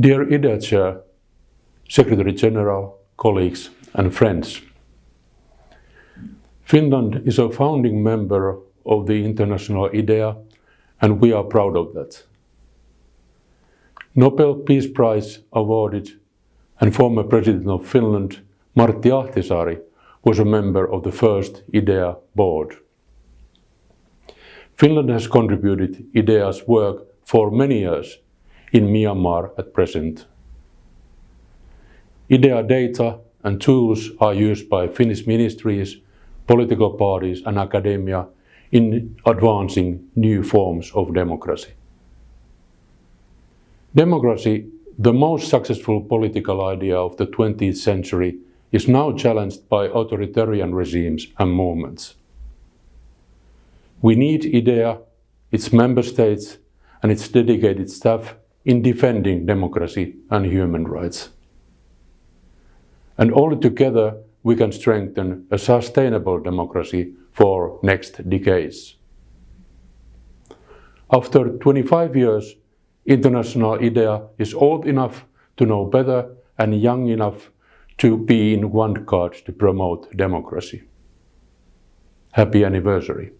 Dear IDEA Chair, Secretary General, colleagues and friends. Finland is a founding member of the international IDEA and we are proud of that. Nobel Peace Prize awarded and former President of Finland, Martti Ahtisaari, was a member of the first IDEA board. Finland has contributed IDEA's work for many years in Myanmar at present. IDEA data and tools are used by Finnish ministries, political parties and academia in advancing new forms of democracy. Democracy, the most successful political idea of the 20th century, is now challenged by authoritarian regimes and movements. We need IDEA, its member states and its dedicated staff in defending democracy and human rights. And all together we can strengthen a sustainable democracy for next decades. After 25 years, International IDEA is old enough to know better and young enough to be in one card to promote democracy. Happy anniversary.